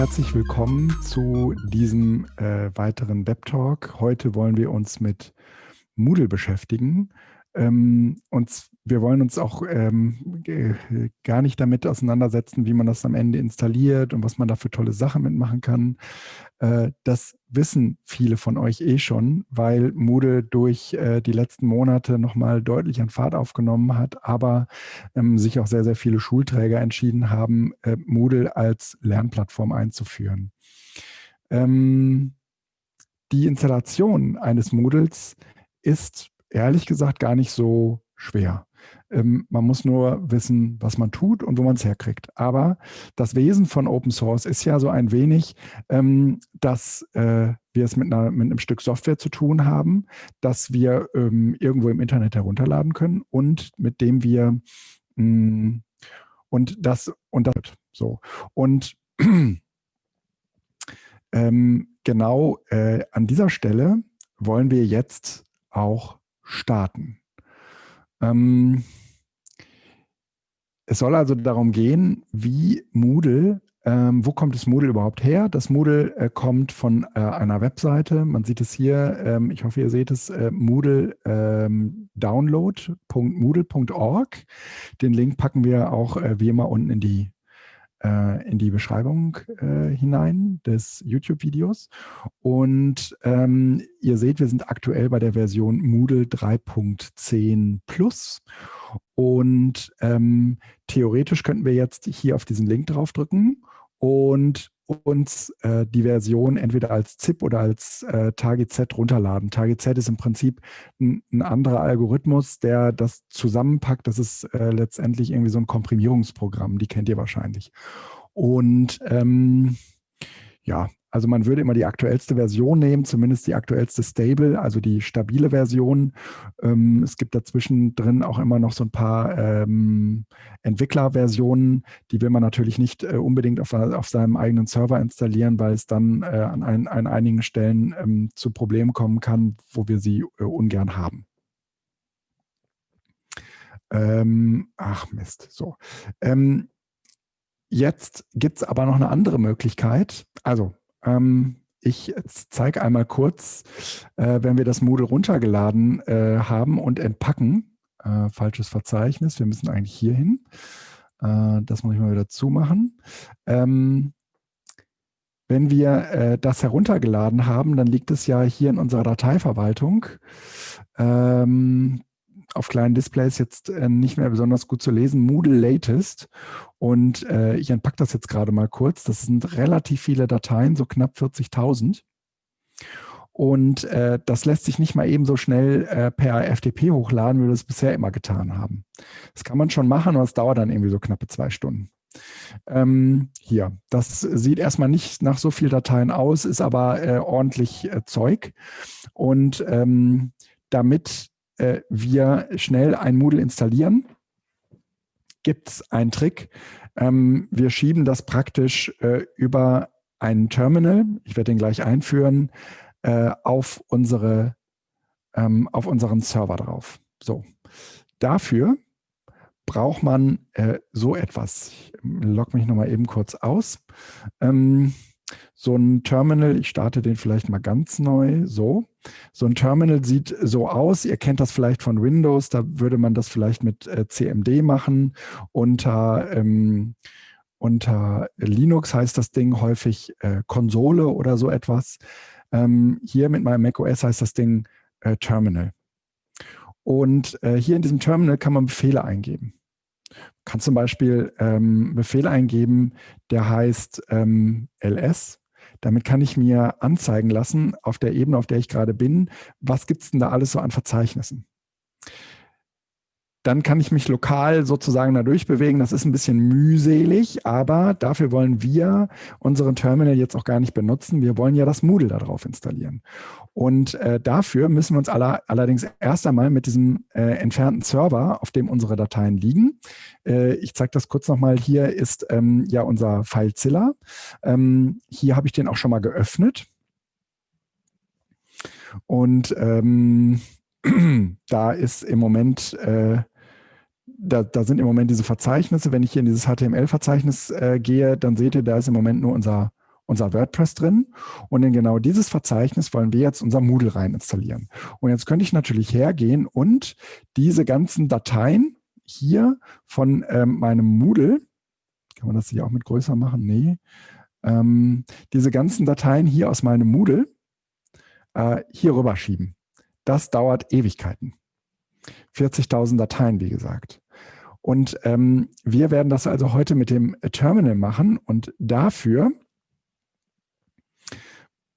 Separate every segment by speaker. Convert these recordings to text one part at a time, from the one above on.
Speaker 1: herzlich willkommen zu diesem äh, weiteren Web-Talk. Heute wollen wir uns mit Moodle beschäftigen. Ähm, und wir wollen uns auch ähm, gar nicht damit auseinandersetzen, wie man das am Ende installiert und was man da für tolle Sachen mitmachen kann. Äh, das wissen viele von euch eh schon, weil Moodle durch äh, die letzten Monate nochmal deutlich an Fahrt aufgenommen hat, aber ähm, sich auch sehr, sehr viele Schulträger entschieden haben, äh, Moodle als Lernplattform einzuführen. Ähm, die Installation eines Moodles ist ehrlich gesagt gar nicht so schwer. Ähm, man muss nur wissen, was man tut und wo man es herkriegt. Aber das Wesen von Open Source ist ja so ein wenig, ähm, dass äh, wir es mit, einer, mit, einem Stück Software zu tun haben, das wir ähm, irgendwo im Internet herunterladen können und mit dem wir mh, mm, und das und das so und ähm, genau äh, an dieser Stelle wollen wir jetzt auch starten. Ähm, es soll also darum gehen, wie Moodle, ähm, wo kommt das Moodle überhaupt her? Das Moodle äh, kommt von äh, einer Webseite, man sieht es hier, ähm, ich hoffe, ihr seht es, äh, Moodle ähm, download.moodle.org. Den Link packen wir auch äh, wie immer unten in die in die Beschreibung äh, hinein des YouTube-Videos. Und ähm, ihr seht, wir sind aktuell bei der Version Moodle 3.10 Plus. Und ähm, theoretisch könnten wir jetzt hier auf diesen Link draufdrücken und uns äh, die Version entweder als ZIP oder als äh, TargetZ runterladen. TargetZ ist im Prinzip ein, ein, anderer Algorithmus, der das zusammenpackt. Das ist äh, letztendlich irgendwie so ein Komprimierungsprogramm, die kennt ihr wahrscheinlich. Und ähm, ja, also man würde immer die aktuellste Version nehmen, zumindest die aktuellste Stable, also die stabile Version. Ähm, es gibt dazwischen drin auch immer noch so ein paar ähm, Entwicklerversionen, die will man natürlich nicht äh, unbedingt auf, auf, seinem eigenen Server installieren, weil es dann äh, an, ein, an, einigen Stellen ähm, zu Problemen kommen kann, wo wir sie äh, ungern haben. Ähm, ach Mist, so. Ähm, jetzt gibt es aber noch eine andere Möglichkeit. Also ähm, ich zeige einmal kurz, äh, wenn wir das Moodle runtergeladen äh, haben und entpacken. Äh, falsches Verzeichnis, wir müssen eigentlich hier hin. Äh, das muss ich mal wieder zumachen. Ähm, wenn wir äh, das heruntergeladen haben, dann liegt es ja hier in unserer Dateiverwaltung. Ähm, auf kleinen Displays jetzt äh, nicht mehr besonders gut zu lesen, Moodle Latest. Und äh, ich entpacke das jetzt gerade mal kurz. Das sind relativ viele Dateien, so knapp 40.000. Und äh, das lässt sich nicht mal eben so schnell äh, per FTP hochladen, wie wir das bisher immer getan haben. Das kann man schon machen, aber es dauert dann irgendwie so knappe zwei Stunden. Ähm, hier, das sieht erstmal nicht nach so viel Dateien aus, ist aber äh, ordentlich äh, Zeug. Und ähm, damit äh, wir schnell ein Moodle installieren, gibt es einen Trick. Ähm, wir schieben das praktisch äh, über einen Terminal, ich werde den gleich einführen, äh, auf, unsere, ähm, auf unseren Server drauf. So, dafür braucht man äh, so etwas. Ich logge mich nochmal eben kurz aus. Ähm, so ein Terminal, ich starte den vielleicht mal ganz neu, so. So ein Terminal sieht so aus, ihr kennt das vielleicht von Windows, da würde man das vielleicht mit äh, CMD machen. Unter, ähm, unter Linux heißt das Ding häufig äh, Konsole oder so etwas. Ähm, hier mit meinem macOS heißt das Ding äh, Terminal. Und äh, hier in diesem Terminal kann man Befehle eingeben kann zum Beispiel ähm, Befehl eingeben, der heißt ähm, ls damit kann ich mir anzeigen lassen, auf der Ebene, auf der ich gerade bin, was gibt es denn da alles so an Verzeichnissen. Dann kann ich mich lokal sozusagen da durchbewegen. Das ist ein bisschen mühselig, aber dafür wollen wir unseren Terminal jetzt auch gar nicht benutzen. Wir wollen ja das Moodle darauf installieren. Und äh, dafür müssen wir uns aller, allerdings erst einmal mit diesem äh, entfernten Server, auf dem unsere Dateien liegen. Äh, ich zeige das kurz nochmal. Hier ist ähm, ja unser FileZilla. Ähm, hier habe ich den auch schon mal geöffnet. Und ähm, da ist im Moment äh, da, da, sind im Moment diese Verzeichnisse. Wenn ich hier in dieses HTML-Verzeichnis äh, gehe, dann seht ihr, da ist im Moment nur unser, unser WordPress drin und in genau dieses Verzeichnis wollen wir jetzt unser Moodle rein installieren. Und jetzt könnte ich natürlich hergehen und diese ganzen Dateien hier von ähm, meinem Moodle, kann man das hier auch mit größer machen? Nee. Ähm, diese ganzen Dateien hier aus meinem Moodle äh, hier rüber schieben. Das dauert Ewigkeiten. 40.000 Dateien, wie gesagt. Und ähm, wir werden das also heute mit dem Terminal machen und dafür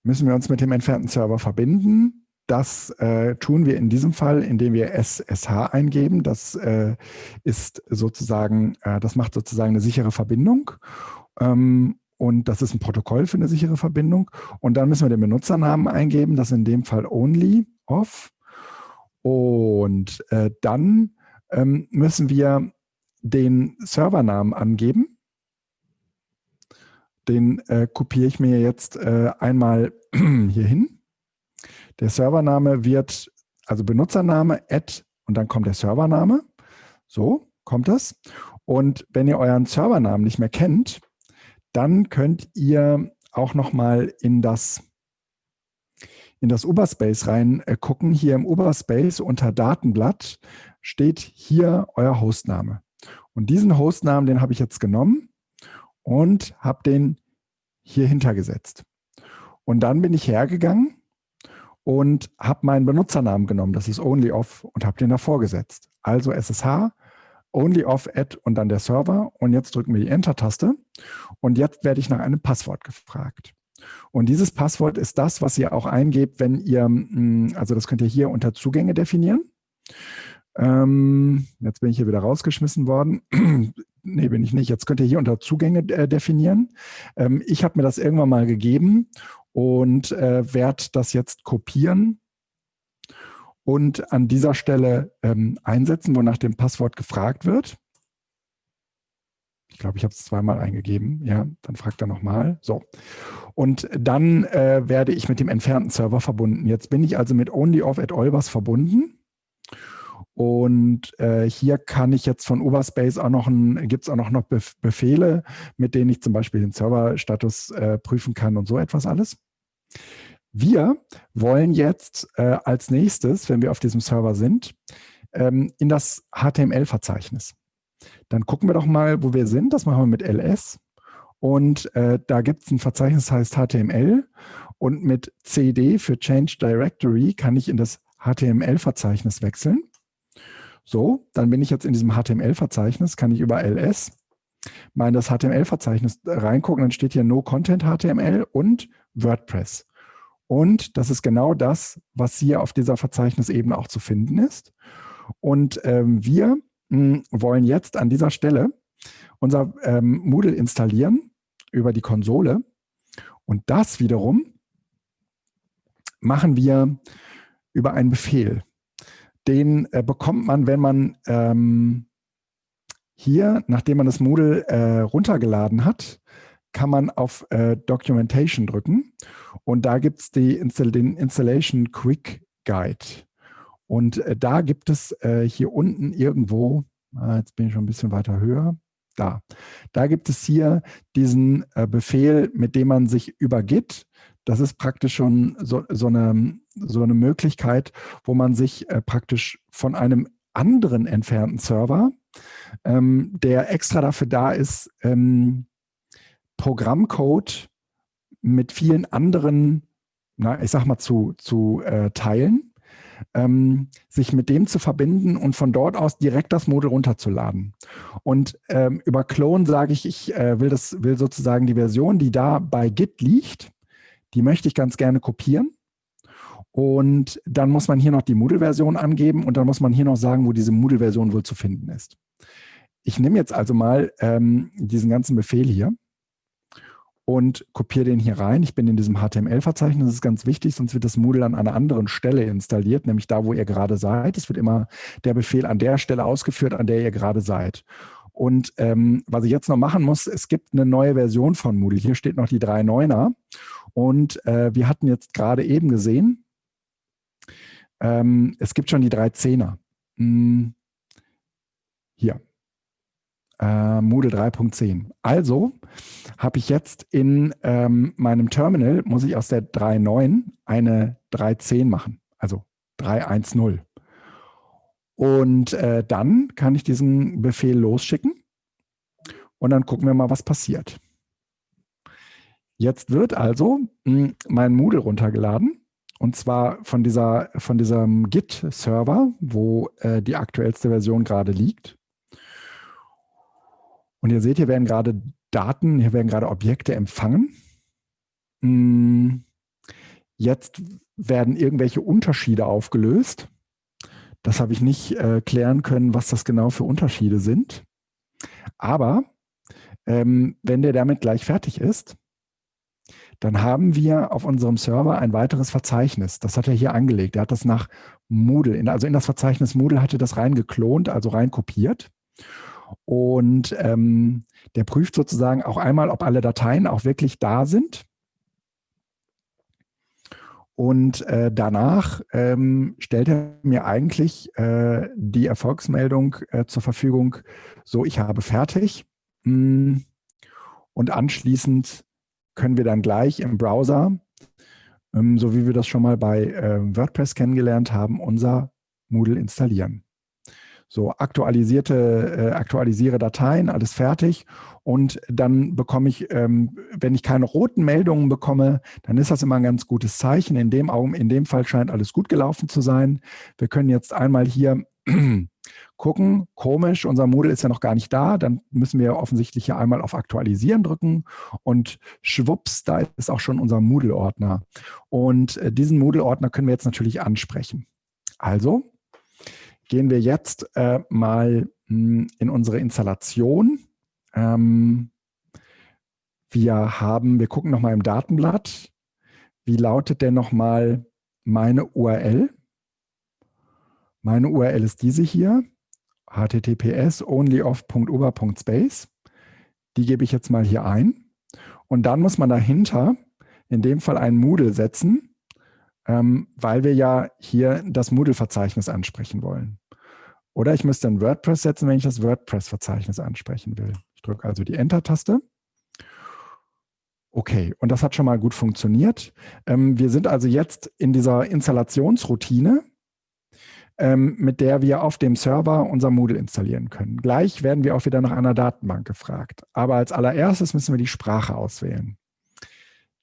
Speaker 1: müssen wir uns mit dem entfernten Server verbinden. Das äh, tun wir in diesem Fall, indem wir SSH eingeben. Das äh, ist sozusagen, äh, das macht sozusagen eine sichere Verbindung. Ähm, und das ist ein Protokoll für eine sichere Verbindung. Und dann müssen wir den Benutzernamen eingeben, das ist in dem Fall only off. Und äh, dann ähm, müssen wir den Servernamen angeben. Den äh, kopiere ich mir jetzt äh, einmal hier hin. Der Servername wird, also Benutzername, add und dann kommt der Servername. So kommt das. Und wenn ihr euren Servernamen nicht mehr kennt, dann könnt ihr auch nochmal in das in das Uberspace rein äh, gucken. Hier im Uberspace unter Datenblatt steht hier euer Hostname. Und diesen Hostnamen, den habe ich jetzt genommen und habe den hier hintergesetzt. Und dann bin ich hergegangen und habe meinen Benutzernamen genommen, das ist OnlyOff, und habe den davor gesetzt. Also SSH, OnlyOff, Add und dann der Server. Und jetzt drücken wir die Enter-Taste. Und jetzt werde ich nach einem Passwort gefragt. Und dieses Passwort ist das, was ihr auch eingebt, wenn ihr, hm, also das könnt ihr hier unter Zugänge definieren. Ähm, jetzt bin ich hier wieder rausgeschmissen worden. nee, bin ich nicht. Jetzt könnt ihr hier unter Zugänge äh, definieren. Ähm, ich habe mir das irgendwann mal gegeben und äh, werde das jetzt kopieren und an dieser Stelle ähm, einsetzen, wo nach dem Passwort gefragt wird. Ich glaube, ich habe es zweimal eingegeben. Ja, dann fragt er nochmal. So. Und dann äh, werde ich mit dem entfernten Server verbunden. Jetzt bin ich also mit OnlyOff at Olbers verbunden. Und äh, hier kann ich jetzt von Overspace auch noch, gibt es auch noch, noch Befehle, mit denen ich zum Beispiel den Serverstatus äh, prüfen kann und so etwas alles. Wir wollen jetzt äh, als nächstes, wenn wir auf diesem Server sind, ähm, in das HTML-Verzeichnis. Dann gucken wir doch mal, wo wir sind. Das machen wir mit ls. Und äh, da gibt es ein Verzeichnis, das heißt HTML. Und mit cd für Change Directory kann ich in das HTML-Verzeichnis wechseln. So, dann bin ich jetzt in diesem HTML-Verzeichnis, kann ich über ls mal in das HTML-Verzeichnis reingucken, dann steht hier No Content HTML und WordPress. Und das ist genau das, was hier auf dieser Verzeichnisebene auch zu finden ist. Und ähm, wir wollen jetzt an dieser Stelle unser ähm, Moodle installieren über die Konsole. Und das wiederum machen wir über einen Befehl. Den äh, bekommt man, wenn man ähm, hier, nachdem man das Moodle äh, runtergeladen hat, kann man auf äh, Documentation drücken und da gibt es den Installation Quick Guide. Und äh, da gibt es äh, hier unten irgendwo, ah, jetzt bin ich schon ein bisschen weiter höher, da. Da gibt es hier diesen äh, Befehl, mit dem man sich über Git, das ist praktisch schon so, so, eine, so eine Möglichkeit, wo man sich äh, praktisch von einem anderen entfernten Server, ähm, der extra dafür da ist, ähm, Programmcode mit vielen anderen, na, ich sag mal, zu, zu äh, teilen ähm, sich mit dem zu verbinden und von dort aus direkt das Model runterzuladen. Und ähm, über Clone sage ich, ich äh, will, das, will sozusagen die Version, die da bei Git liegt, die möchte ich ganz gerne kopieren. Und dann muss man hier noch die Moodle-Version angeben und dann muss man hier noch sagen, wo diese Moodle-Version wohl zu finden ist. Ich nehme jetzt also mal ähm, diesen ganzen Befehl hier und kopiere den hier rein. Ich bin in diesem HTML-Verzeichnis, das ist ganz wichtig, sonst wird das Moodle an einer anderen Stelle installiert, nämlich da, wo ihr gerade seid. Es wird immer der Befehl an der Stelle ausgeführt, an der ihr gerade seid. Und ähm, was ich jetzt noch machen muss, es gibt eine neue Version von Moodle. Hier steht noch die 3.9er. Und äh, wir hatten jetzt gerade eben gesehen, ähm, es gibt schon die 3.10er. Hm, hier. Äh, Moodle 3.10. Also habe ich jetzt in ähm, meinem Terminal, muss ich aus der 3.9 eine 3.10 machen, also 3.1.0. Und äh, dann kann ich diesen Befehl losschicken und dann gucken wir mal, was passiert. Jetzt wird also hm, mein Moodle runtergeladen und zwar von, dieser, von diesem Git-Server, wo äh, die aktuellste Version gerade liegt. Und ihr seht, hier werden gerade Daten, hier werden gerade Objekte empfangen. Hm, jetzt werden irgendwelche Unterschiede aufgelöst. Das habe ich nicht äh, klären können, was das genau für Unterschiede sind. Aber ähm, wenn der damit gleich fertig ist, dann haben wir auf unserem Server ein weiteres Verzeichnis. Das hat er hier angelegt. Er hat das nach Moodle, also in das Verzeichnis Moodle hatte das reingeklont, also reinkopiert. Und ähm, der prüft sozusagen auch einmal, ob alle Dateien auch wirklich da sind. Und äh, danach ähm, stellt er mir eigentlich äh, die Erfolgsmeldung äh, zur Verfügung, so ich habe fertig. Hm, und anschließend können wir dann gleich im Browser, ähm, so wie wir das schon mal bei äh, WordPress kennengelernt haben, unser Moodle installieren. So aktualisierte, äh, aktualisiere Dateien, alles fertig. Und dann bekomme ich, ähm, wenn ich keine roten Meldungen bekomme, dann ist das immer ein ganz gutes Zeichen. In dem, Augen, in dem Fall scheint alles gut gelaufen zu sein. Wir können jetzt einmal hier gucken, komisch, unser Moodle ist ja noch gar nicht da, dann müssen wir offensichtlich hier einmal auf Aktualisieren drücken und schwupps, da ist auch schon unser Moodle-Ordner. Und äh, diesen Moodle-Ordner können wir jetzt natürlich ansprechen. Also gehen wir jetzt äh, mal hm, in unsere Installation. Ähm, wir haben, wir gucken nochmal im Datenblatt, wie lautet denn nochmal meine URL? Meine URL ist diese hier, https onlyoff.uber.space. Die gebe ich jetzt mal hier ein. Und dann muss man dahinter in dem Fall ein Moodle setzen, ähm, weil wir ja hier das Moodle-Verzeichnis ansprechen wollen. Oder ich müsste ein WordPress setzen, wenn ich das WordPress-Verzeichnis ansprechen will. Ich drücke also die Enter-Taste. Okay, und das hat schon mal gut funktioniert. Ähm, wir sind also jetzt in dieser Installationsroutine ähm, mit der wir auf dem Server unser Moodle installieren können. Gleich werden wir auch wieder nach einer Datenbank gefragt. Aber als allererstes müssen wir die Sprache auswählen.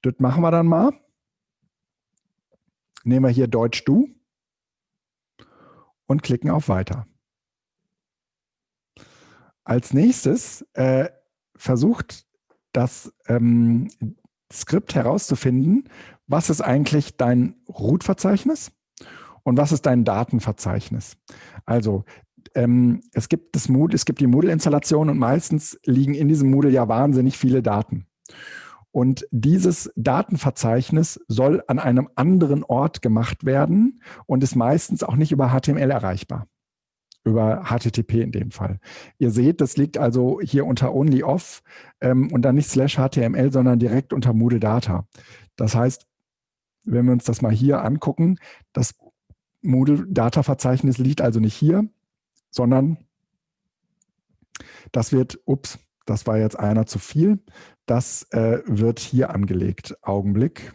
Speaker 1: Das machen wir dann mal. Nehmen wir hier Deutsch Du und klicken auf Weiter. Als nächstes äh, versucht das ähm, Skript herauszufinden, was ist eigentlich dein Root-Verzeichnis und was ist dein Datenverzeichnis? Also ähm, es gibt das Moodle, es gibt die Moodle-Installation und meistens liegen in diesem Moodle ja wahnsinnig viele Daten. Und dieses Datenverzeichnis soll an einem anderen Ort gemacht werden und ist meistens auch nicht über HTML erreichbar. Über HTTP in dem Fall. Ihr seht, das liegt also hier unter OnlyOff ähm, und dann nicht slash HTML, sondern direkt unter Moodle Data. Das heißt, wenn wir uns das mal hier angucken, das Moodle-Data-Verzeichnis liegt also nicht hier, sondern das wird, ups, das war jetzt einer zu viel, das äh, wird hier angelegt. Augenblick.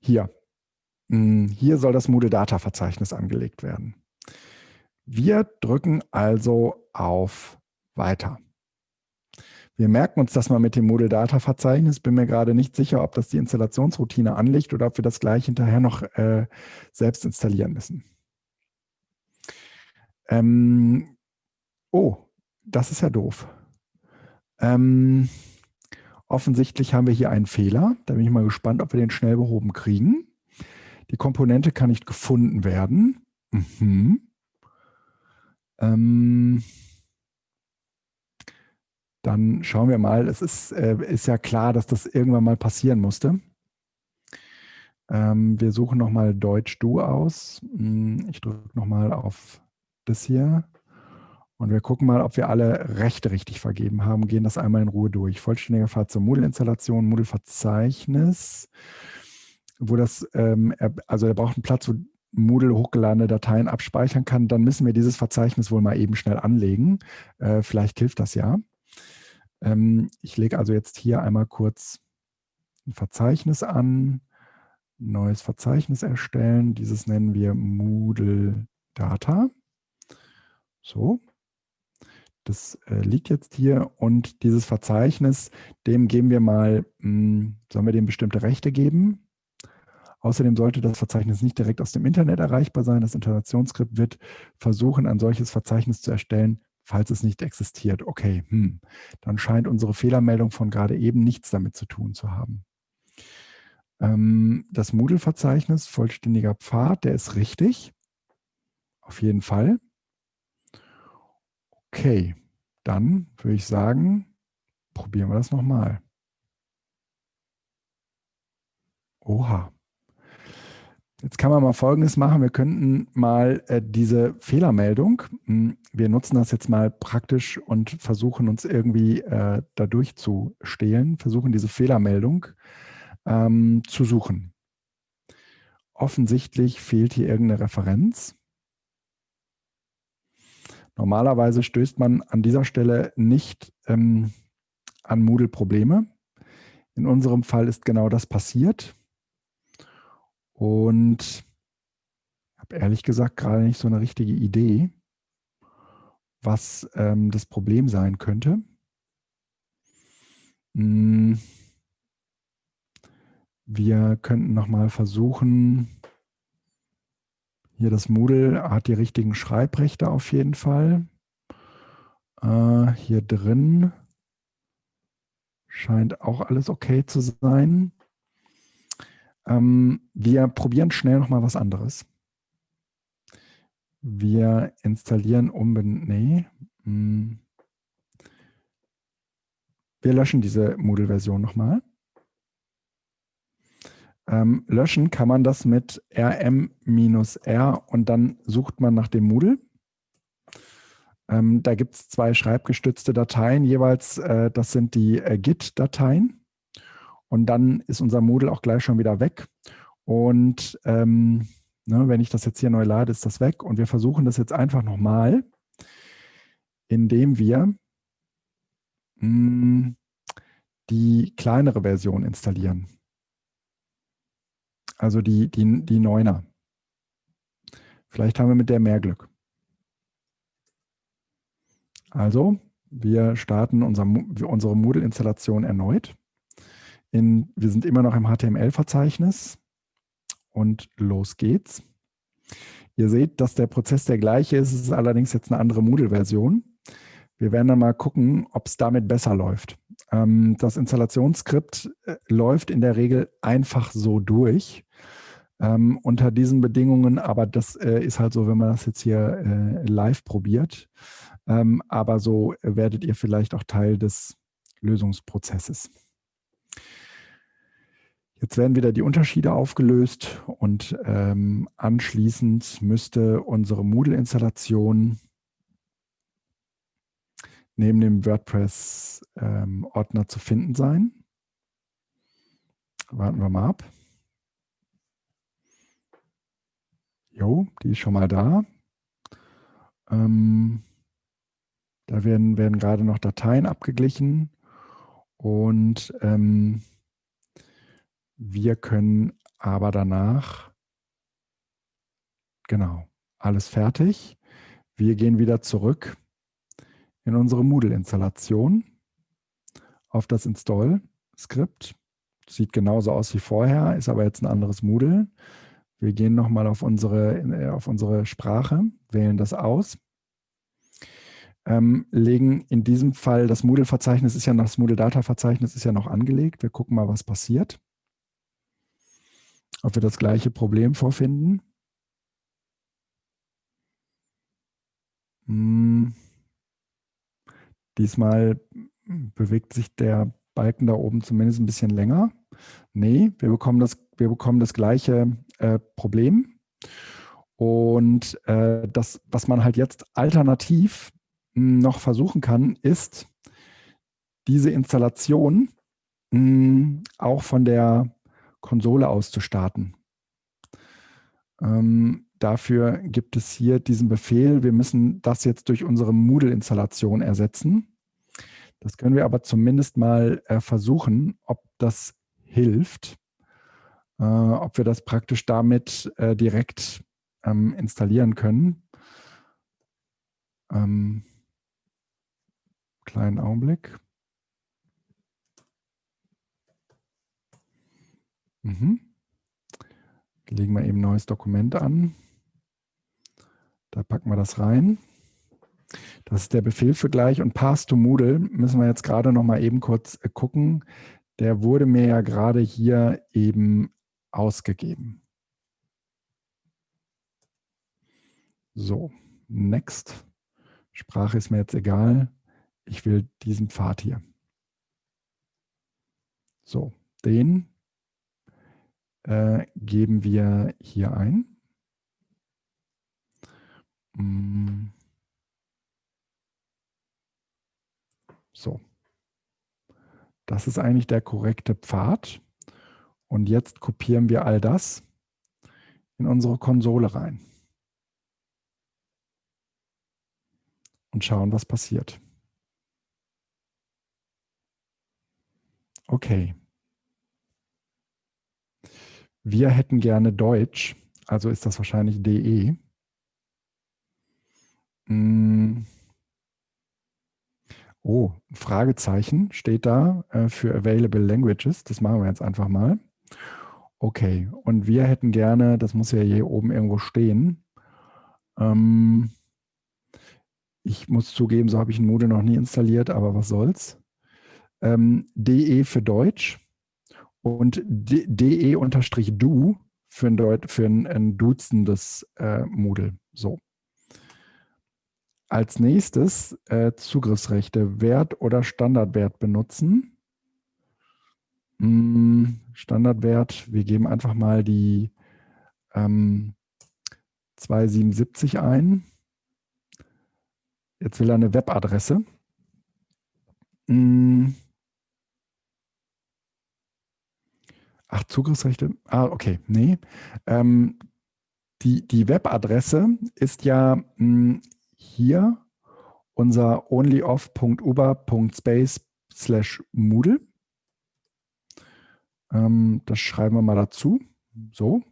Speaker 1: Hier. Hm, hier soll das Moodle-Data-Verzeichnis angelegt werden. Wir drücken also auf Weiter. Wir merken uns das mal mit dem Moodle Data Verzeichnis. Bin mir gerade nicht sicher, ob das die Installationsroutine anlegt oder ob wir das gleich hinterher noch äh, selbst installieren müssen. Ähm, oh, das ist ja doof. Ähm, offensichtlich haben wir hier einen Fehler. Da bin ich mal gespannt, ob wir den schnell behoben kriegen. Die Komponente kann nicht gefunden werden. Mhm. Ähm, dann schauen wir mal. Es ist, äh, ist ja klar, dass das irgendwann mal passieren musste. Ähm, wir suchen nochmal Deutsch Du aus. Hm, ich drücke nochmal auf das hier. Und wir gucken mal, ob wir alle Rechte richtig vergeben haben, gehen das einmal in Ruhe durch. Vollständiger Pfad zur Moodle-Installation, Moodle-Verzeichnis, wo das, ähm, also er braucht einen Platz, wo Moodle hochgeladene Dateien abspeichern kann, dann müssen wir dieses Verzeichnis wohl mal eben schnell anlegen. Äh, vielleicht hilft das ja. Ähm, ich lege also jetzt hier einmal kurz ein Verzeichnis an, neues Verzeichnis erstellen. Dieses nennen wir Moodle Data. So, das äh, liegt jetzt hier und dieses Verzeichnis, dem geben wir mal, mh, hm, sollen wir dem bestimmte Rechte geben? Außerdem sollte das Verzeichnis nicht direkt aus dem Internet erreichbar sein. Das Installationsskript wird versuchen, ein solches Verzeichnis zu erstellen, falls es nicht existiert. Okay, hm, dann scheint unsere Fehlermeldung von gerade eben nichts damit zu tun zu haben. Ähm, das Moodle-Verzeichnis, vollständiger Pfad, der ist richtig. Auf jeden Fall. Okay, dann würde ich sagen, probieren wir das nochmal. Oha. Jetzt kann man mal Folgendes machen. Wir könnten mal äh, diese Fehlermeldung, mh, hm, wir nutzen das jetzt mal praktisch und versuchen uns irgendwie äh, dadurch zu stehlen, versuchen diese Fehlermeldung ähm, zu suchen. Offensichtlich fehlt hier irgendeine Referenz. Normalerweise stößt man an dieser Stelle nicht ähm, an Moodle-Probleme. In unserem Fall ist genau das passiert. Und ich habe ehrlich gesagt gerade nicht so eine richtige Idee, was ähm, das Problem sein könnte. Hm. Wir könnten nochmal versuchen, hier das Moodle hat die richtigen Schreibrechte auf jeden Fall. Äh, hier drin scheint auch alles okay zu sein. Ähm, wir probieren schnell nochmal was anderes. Wir installieren unbedingt, nee, hm. wir löschen diese Moodle-Version nochmal. Ähm, löschen kann man das mit rm-r und dann sucht man nach dem Moodle. Ähm, da gibt es zwei schreibgestützte Dateien jeweils. Äh, das sind die äh, Git-Dateien. Und dann ist unser Moodle auch gleich schon wieder weg. Und ähm, ne, wenn ich das jetzt hier neu lade, ist das weg. Und wir versuchen das jetzt einfach nochmal, indem wir mh, hm, die kleinere Version installieren also die, die, die Neuner. Vielleicht haben wir mit der mehr Glück. Also, wir starten unser, unsere Moodle-Installation erneut. In, wir sind immer noch im HTML-Verzeichnis und los geht's. Ihr seht, dass der Prozess der gleiche ist, es ist allerdings jetzt eine andere Moodle-Version. Wir werden dann mal gucken, ob es damit besser läuft. Ähm, das Installationsskript äh, läuft in der Regel einfach so durch. Ähm, unter diesen Bedingungen, aber das äh, ist halt so, wenn man das jetzt hier äh, live probiert. Ähm, aber so werdet ihr vielleicht auch Teil des Lösungsprozesses. Jetzt werden wieder die Unterschiede aufgelöst und ähm, anschließend müsste unsere Moodle-Installation neben dem WordPress-Ordner ähm, zu finden sein. Warten wir mal ab. Jo, die ist schon mal da. Ähm, da werden, werden gerade noch Dateien abgeglichen und ähm, wir können aber danach, genau, alles fertig. Wir gehen wieder zurück in unsere Moodle-Installation auf das Install-Skript. Sieht genauso aus wie vorher, ist aber jetzt ein anderes Moodle. Wir gehen nochmal auf unsere, äh, auf unsere Sprache, wählen das aus, ähm, legen in diesem Fall, das Moodle-Verzeichnis ist ja noch, das Moodle-Data-Verzeichnis ist ja noch angelegt. Wir gucken mal, was passiert. Ob wir das gleiche Problem vorfinden. Hm. Diesmal bewegt sich der Balken da oben zumindest ein bisschen länger. Nee, wir bekommen das, wir bekommen das gleiche äh, Problem. Und äh, das, was man halt jetzt alternativ noch versuchen kann, ist, diese Installation mh, hm, auch von der Konsole aus zu starten. Ähm, dafür gibt es hier diesen Befehl. Wir müssen das jetzt durch unsere Moodle-Installation ersetzen. Das können wir aber zumindest mal äh, versuchen, ob das hilft, äh, ob wir das praktisch damit äh, direkt ähm, installieren können. Ähm, kleinen Augenblick. Mhm. Legen wir eben ein neues Dokument an. Da packen wir das rein. Das ist der Befehl für gleich und Pass to Moodle müssen wir jetzt gerade noch mal eben kurz äh, gucken. Der wurde mir ja gerade hier eben ausgegeben. So, next. Sprache ist mir jetzt egal. Ich will diesen Pfad hier. So, den äh, geben wir hier ein. Mm. So. Das ist eigentlich der korrekte Pfad. Und jetzt kopieren wir all das in unsere Konsole rein. Und schauen, was passiert. Okay. Wir hätten gerne Deutsch, also ist das wahrscheinlich DE. Hm. Oh, Fragezeichen steht da äh, für Available Languages. Das machen wir jetzt einfach mal. Okay, und wir hätten gerne, das muss ja hier oben irgendwo stehen. Ähm, ich muss zugeben, so habe ich ein Moodle noch nie installiert, aber was soll's. Ähm, DE für Deutsch und DE-Du für ein, Deut für ein, ein duzendes äh, Moodle. So. Als nächstes äh, Zugriffsrechte, Wert oder Standardwert benutzen. Hm, Standardwert, wir geben einfach mal die ähm, 277 ein. Jetzt will er eine Webadresse. Hm. Ach, Zugriffsrechte? Ah, okay, nee. Ähm, die, die Webadresse ist ja mh, hm, hier unser onlyoff.uber.space slash Moodle. Ähm, das schreiben wir mal dazu. So.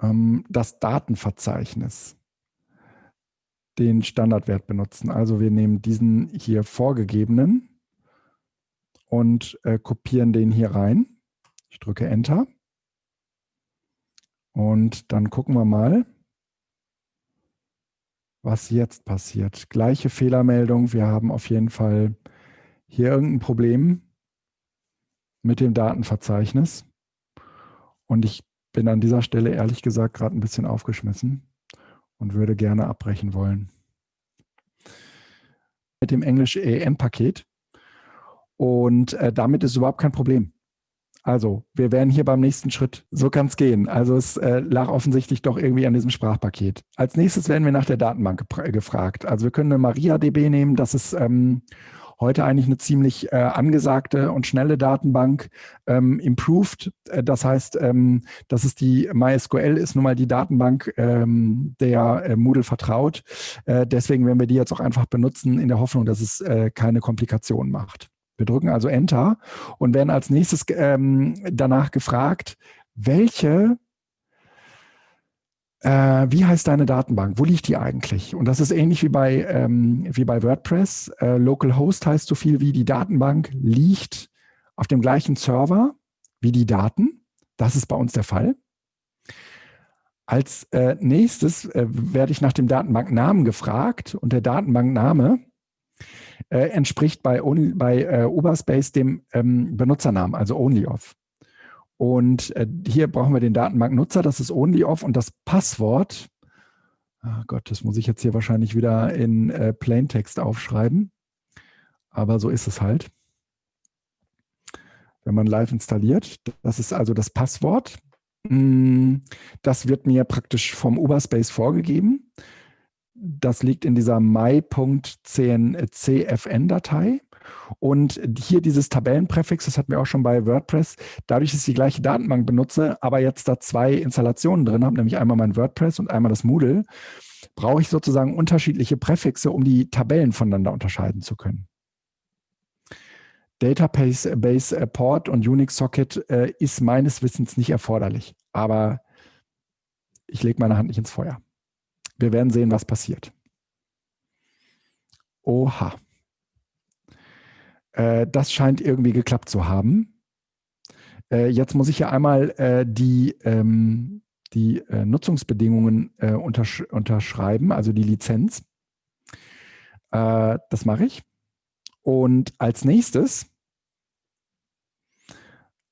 Speaker 1: Ähm, das Datenverzeichnis. Den Standardwert benutzen. Also wir nehmen diesen hier vorgegebenen und äh, kopieren den hier rein. Ich drücke Enter. Und dann gucken wir mal, was jetzt passiert. Gleiche Fehlermeldung. Wir haben auf jeden Fall hier irgendein Problem mit dem Datenverzeichnis. Und ich bin an dieser Stelle ehrlich gesagt gerade ein bisschen aufgeschmissen und würde gerne abbrechen wollen. Mit dem Englisch EM-Paket. Und äh, damit ist überhaupt kein Problem. Also, wir wären hier beim nächsten Schritt. So kann es gehen. Also es äh, lag offensichtlich doch irgendwie an diesem Sprachpaket. Als nächstes werden wir nach der Datenbank gefragt. Also wir können eine MariaDB nehmen. Das ist ähm, heute eigentlich eine ziemlich äh, angesagte und schnelle Datenbank. Ähm, improved, äh, das heißt, ähm, das ist die MySQL ist nun mal die Datenbank, ähm, der äh, Moodle vertraut. Äh, deswegen werden wir die jetzt auch einfach benutzen in der Hoffnung, dass es äh, keine Komplikationen macht. Wir drücken also Enter und werden als nächstes ähm, danach gefragt, welche, äh, wie heißt deine Datenbank? Wo liegt die eigentlich? Und das ist ähnlich wie bei, ähm, wie bei WordPress. Äh, Localhost heißt so viel wie die Datenbank liegt auf dem gleichen Server wie die Daten. Das ist bei uns der Fall. Als äh, nächstes äh, werde ich nach dem Datenbanknamen gefragt und der Datenbankname äh, entspricht bei, only, bei äh, Uberspace dem ähm, Benutzernamen, also OnlyOff. Und äh, hier brauchen wir den Datenbanknutzer, das ist OnlyOff und das Passwort, oh Gott, das muss ich jetzt hier wahrscheinlich wieder in äh, Plaintext aufschreiben, aber so ist es halt. Wenn man live installiert, das ist also das Passwort. Mm, das wird mir praktisch vom Uberspace vorgegeben das liegt in dieser my.cfn-Datei. Und hier dieses Tabellenpräfix, das hatten wir auch schon bei WordPress, dadurch, dass ich die gleiche Datenbank benutze, aber jetzt da zwei Installationen drin habe, nämlich einmal mein WordPress und einmal das Moodle, brauche ich sozusagen unterschiedliche Präfixe, um die Tabellen voneinander unterscheiden zu können. Database Base Port und Unix Socket äh, ist meines Wissens nicht erforderlich, aber ich lege meine Hand nicht ins Feuer. Wir werden sehen, was passiert. Oha. Äh, das scheint irgendwie geklappt zu haben. Äh, jetzt muss ich ja einmal äh, die, ähm, die äh, Nutzungsbedingungen äh, untersch unterschreiben, also die Lizenz. Äh, das mache ich. Und als nächstes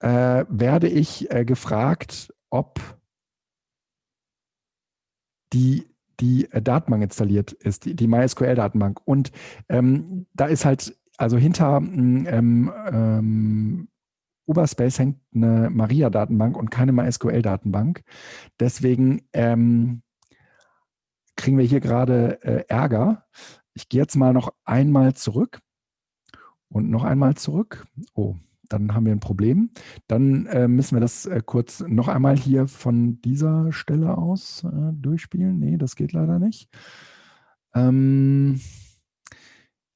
Speaker 1: werde ich gefragt, ob die die Datenbank installiert ist, die, die MySQL-Datenbank. Und ähm, da ist halt also hinter mm, ähm, ähm, Uberspace hängt eine Maria-Datenbank und keine MySQL-Datenbank. Deswegen ähm, kriegen wir hier gerade äh, Ärger. Ich gehe jetzt mal noch einmal zurück und noch einmal zurück. Oh, dann haben wir ein Problem. Dann äh, müssen wir das äh, kurz noch einmal hier von dieser Stelle aus äh, durchspielen. Nee, das geht leider nicht. Ähm,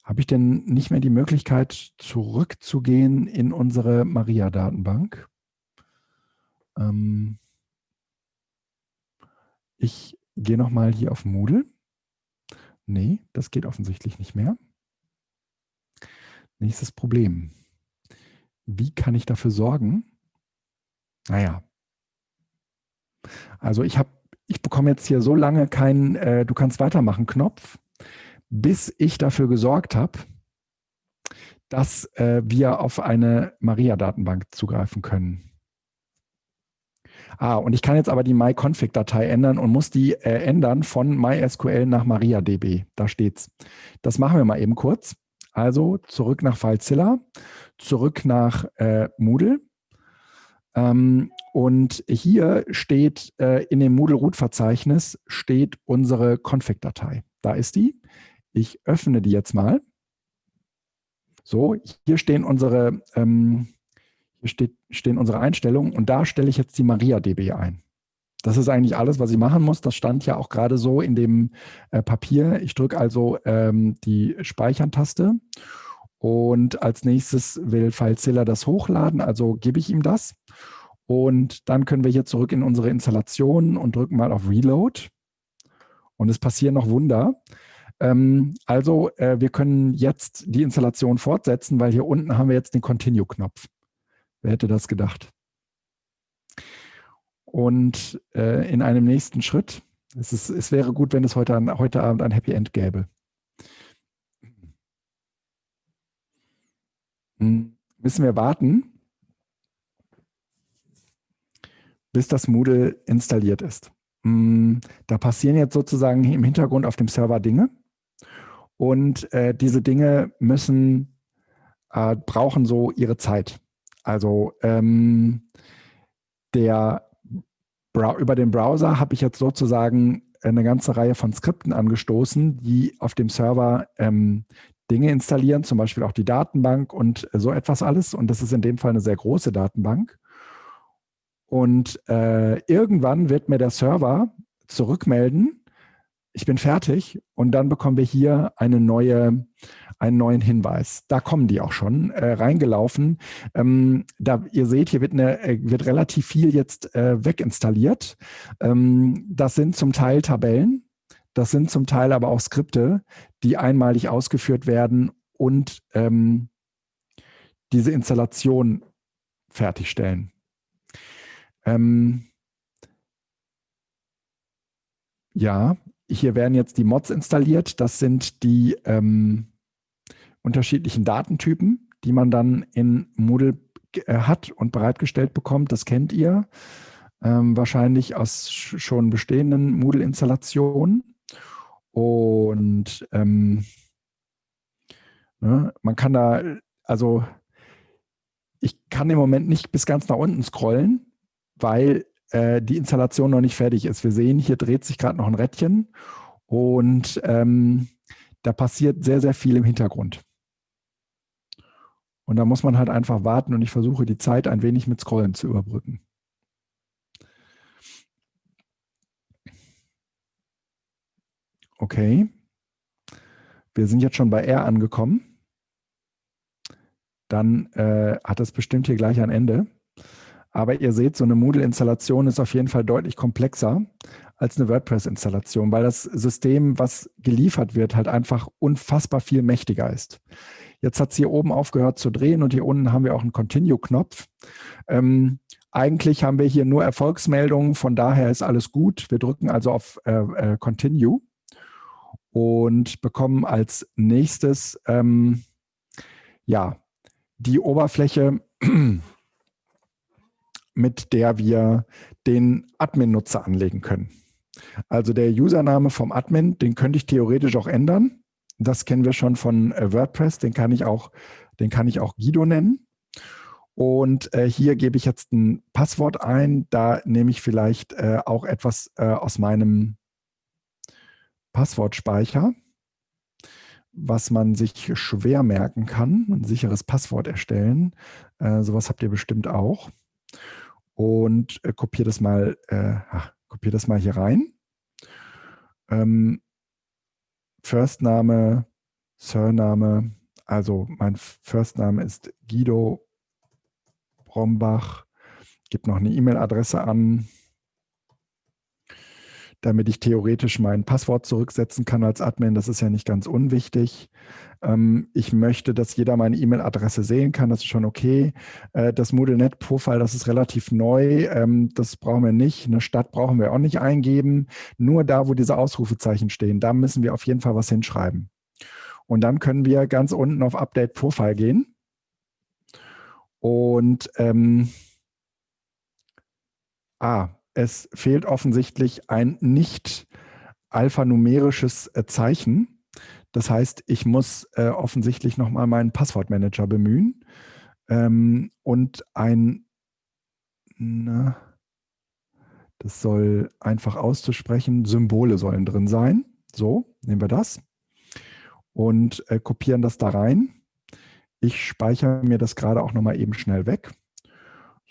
Speaker 1: habe ich denn nicht mehr die Möglichkeit, zurückzugehen in unsere Maria-Datenbank? Ähm ich gehe nochmal hier auf Moodle. Nee, das geht offensichtlich nicht mehr. Nächstes Problem. Wie kann ich dafür sorgen? Naja. Also ich habe, ich bekomme jetzt hier so lange keinen äh, Du kannst weitermachen Knopf bis ich dafür gesorgt habe, dass äh, wir auf eine Maria-Datenbank zugreifen können. Ah, und ich kann jetzt aber die myconfig-Datei ändern und muss die äh, ändern von MySQL nach MariaDB. Da steht's. Das machen wir mal eben kurz. Also zurück nach FileZilla, zurück nach äh, Moodle. Ähm, und hier steht äh, in dem Moodle-Root-Verzeichnis steht unsere Config-Datei. Da ist die. Ich öffne die jetzt mal. So, hier stehen unsere, ähm, hier steht, stehen unsere Einstellungen und da stelle ich jetzt die MariaDB ein. Das ist eigentlich alles, was ich machen muss. Das stand ja auch gerade so in dem äh, Papier. Ich drücke also ähm, die Speichern-Taste und als nächstes will FileZilla das hochladen, also gebe ich ihm das. Und dann können wir hier zurück in unsere Installation und drücken mal auf Reload. Und es passieren noch Wunder. Ähm, also äh, wir können jetzt die Installation fortsetzen, weil hier unten haben wir jetzt den Continue-Knopf. Wer hätte das gedacht? Und äh, in einem nächsten Schritt, es, ist, es wäre gut, wenn es heute, an, heute Abend ein Happy End gäbe. Hm, müssen wir warten, bis das Moodle installiert ist. Hm, da passieren jetzt sozusagen im Hintergrund auf dem Server Dinge. Und äh, diese Dinge müssen, äh, brauchen so ihre Zeit. Also ähm, der über den Browser habe ich jetzt sozusagen eine ganze Reihe von Skripten angestoßen, die auf dem Server ähm, Dinge installieren, zum Beispiel auch die Datenbank und so etwas alles. Und das ist in dem Fall eine sehr große Datenbank. Und äh, irgendwann wird mir der Server zurückmelden, ich bin fertig und dann bekommen wir hier eine neue, einen neuen Hinweis. Da kommen die auch schon äh, reingelaufen. Ähm, da, ihr seht, hier wird, eine, äh, wird relativ viel jetzt äh, weginstalliert. Ähm, das sind zum Teil Tabellen, das sind zum Teil aber auch Skripte, die einmalig ausgeführt werden und ähm, diese Installation fertigstellen. Ähm, ja, hier werden jetzt die Mods installiert. Das sind die ähm, unterschiedlichen Datentypen, die man dann in Moodle äh, hat und bereitgestellt bekommt. Das kennt ihr ähm, wahrscheinlich aus schon bestehenden Moodle-Installationen. Und ähm, ne, man kann da, also ich kann im Moment nicht bis ganz nach unten scrollen, weil äh, die Installation noch nicht fertig ist. Wir sehen, hier dreht sich gerade noch ein Rädchen und ähm, da passiert sehr, sehr viel im Hintergrund. Und da muss man halt einfach warten und ich versuche die Zeit ein wenig mit Scrollen zu überbrücken. Okay. Wir sind jetzt schon bei R angekommen. Dann äh, hat das bestimmt hier gleich ein Ende. Aber ihr seht, so eine Moodle-Installation ist auf jeden Fall deutlich komplexer als eine WordPress-Installation, weil das System, was geliefert wird, halt einfach unfassbar viel mächtiger ist. Jetzt hat es hier oben aufgehört zu drehen und hier unten haben wir auch einen Continue-Knopf. Ähm, eigentlich haben wir hier nur Erfolgsmeldungen, von daher ist alles gut. Wir drücken also auf äh, äh, Continue und bekommen als nächstes ähm, ja, die Oberfläche, mit der wir den Admin-Nutzer anlegen können. Also der Username vom Admin, den könnte ich theoretisch auch ändern. Das kennen wir schon von äh, WordPress, den kann ich auch, den kann ich auch Guido nennen. Und äh, hier gebe ich jetzt ein Passwort ein. Da nehme ich vielleicht äh, auch etwas äh, aus meinem Passwortspeicher, was man sich schwer merken kann. Ein sicheres Passwort erstellen. Äh, sowas habt ihr bestimmt auch. Und äh, kopiere das mal, kopiere das mal hier rein. Ähm, Firstname, Surname, also mein Firstname ist Guido Brombach, gibt noch eine E-Mail-Adresse an, damit ich theoretisch mein Passwort zurücksetzen kann als Admin. Das ist ja nicht ganz unwichtig. Ähm, ich möchte, dass jeder meine E-Mail-Adresse sehen kann. Das ist schon okay. Äh, das MoodleNet-Profile, das ist relativ neu. Ähm, das brauchen wir nicht. Eine Stadt brauchen wir auch nicht eingeben. Nur da, wo diese Ausrufezeichen stehen, da müssen wir auf jeden Fall was hinschreiben. Und dann können wir ganz unten auf Update Profile gehen. Und ähm, ah, es fehlt offensichtlich ein nicht alphanumerisches äh, Zeichen. Das heißt, ich muss äh, offensichtlich nochmal meinen Passwortmanager bemühen ähm, und ein, na, das soll einfach auszusprechen, Symbole sollen drin sein. So, nehmen wir das und äh, kopieren das da rein. Ich speichere mir das gerade auch nochmal eben schnell weg.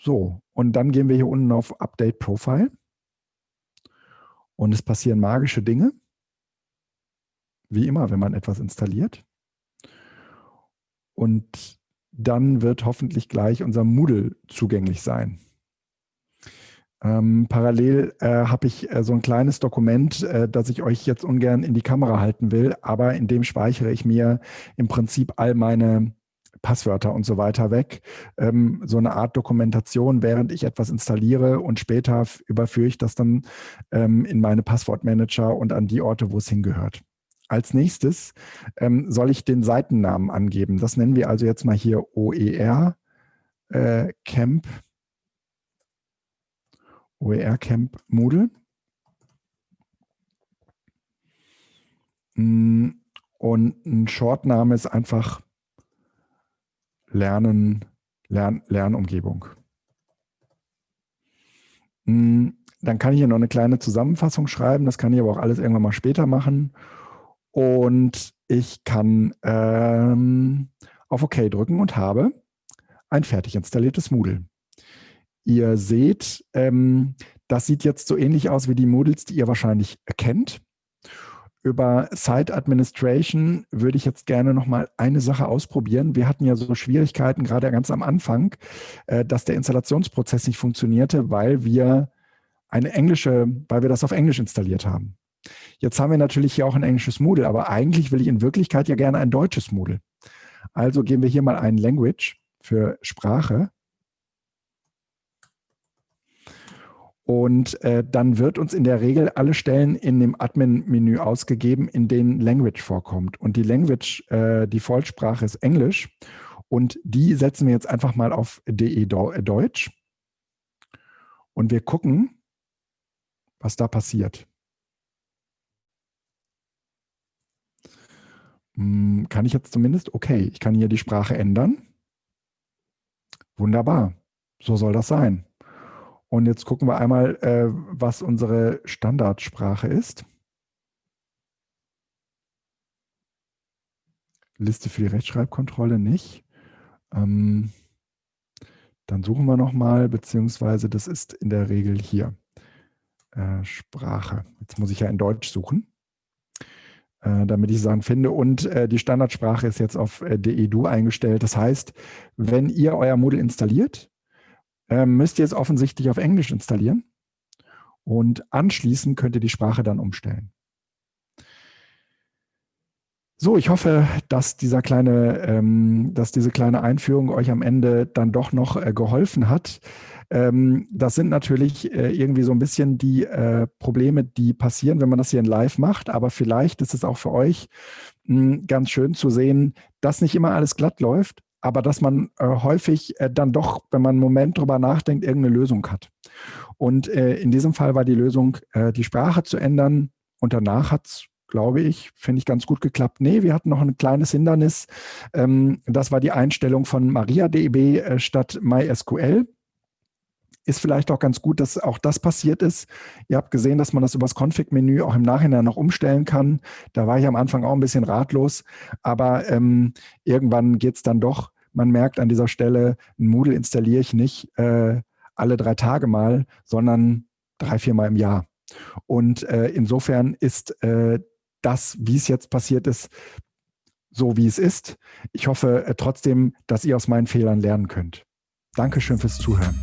Speaker 1: So, und dann gehen wir hier unten auf Update Profile. Und es passieren magische Dinge. Wie immer, wenn man etwas installiert. Und dann wird hoffentlich gleich unser Moodle zugänglich sein. Ähm, parallel äh, habe ich äh, so ein kleines Dokument, äh, das ich euch jetzt ungern in die Kamera halten will, aber in dem speichere ich mir im Prinzip all meine Passwörter und so weiter weg. Ähm, so eine Art Dokumentation, während ich etwas installiere und später überführe ich das dann ähm, in meine Passwortmanager und an die Orte, wo es hingehört. Als nächstes ähm, soll ich den Seitennamen angeben. Das nennen wir also jetzt mal hier OER äh, Camp, OER Camp Moodle. Mm, und ein Shortname ist einfach Lernen, Lern, Lernumgebung. Hm, dann kann ich hier noch eine kleine Zusammenfassung schreiben. Das kann ich aber auch alles irgendwann mal später machen. Und ich kann ähm, auf OK drücken und habe ein fertig installiertes Moodle. Ihr seht, ähm, das sieht jetzt so ähnlich aus wie die Moodles, die ihr wahrscheinlich kennt. Über Site Administration würde ich jetzt gerne noch mal eine Sache ausprobieren. Wir hatten ja so Schwierigkeiten, gerade ganz am Anfang, äh, dass der Installationsprozess nicht funktionierte, weil wir eine englische, weil wir das auf Englisch installiert haben. Jetzt haben wir natürlich hier auch ein englisches Moodle, aber eigentlich will ich in Wirklichkeit ja gerne ein deutsches Moodle. Also geben wir hier mal ein Language für Sprache Und äh, dann wird uns in der Regel alle Stellen in dem Admin-Menü ausgegeben, in denen Language vorkommt. Und die Language, äh, die Vollsprache ist Englisch. Und die setzen wir jetzt einfach mal auf DE äh, Deutsch. Und wir gucken, was da passiert. Hm, kann ich jetzt zumindest? Okay, ich kann hier die Sprache ändern. Wunderbar. So soll das sein. Und jetzt gucken wir einmal, äh, was unsere Standardsprache ist. Liste für die Rechtschreibkontrolle nicht. Ähm, dann suchen wir nochmal, beziehungsweise das ist in der Regel hier. Äh, Sprache. Jetzt muss ich ja in Deutsch suchen, äh, damit ich Sachen finde. Und äh, die Standardsprache ist jetzt auf äh, DEDU eingestellt. Das heißt, wenn ihr euer Moodle installiert, äh, müsst ihr es offensichtlich auf Englisch installieren. Und anschließend könnt ihr die Sprache dann umstellen. So, ich hoffe, dass dieser kleine, ähm, dass diese kleine Einführung euch am Ende dann doch noch äh, geholfen hat. Ähm, das sind natürlich äh, irgendwie so ein bisschen die äh, Probleme, die passieren, wenn man das hier in Live macht. Aber vielleicht ist es auch für euch mh, hm, ganz schön zu sehen, dass nicht immer alles glatt läuft, aber dass man äh, häufig äh, dann doch, wenn man einen Moment drüber nachdenkt, irgendeine Lösung hat. Und äh, in diesem Fall war die Lösung, die Sprache zu ändern. Und danach hat es glaube ich, finde ich ganz gut geklappt. Nee, wir hatten noch ein kleines Hindernis. Ähm, das war die Einstellung von MariaDB äh, statt MySQL. Ist vielleicht auch ganz gut, dass auch das passiert ist. Ihr habt gesehen, dass man das übers Config-Menü auch im Nachhinein noch umstellen kann. Da war ich am Anfang auch ein bisschen ratlos, aber ähm, irgendwann geht es dann doch. Man merkt an dieser Stelle, ein Moodle installiere ich nicht äh, alle drei Tage mal, sondern drei, vier Mal im Jahr. Und äh, insofern ist äh, das, wie es jetzt passiert ist, so wie es ist. Ich hoffe äh, trotzdem, dass ihr aus meinen Fehlern lernen könnt. Dankeschön fürs Zuhören.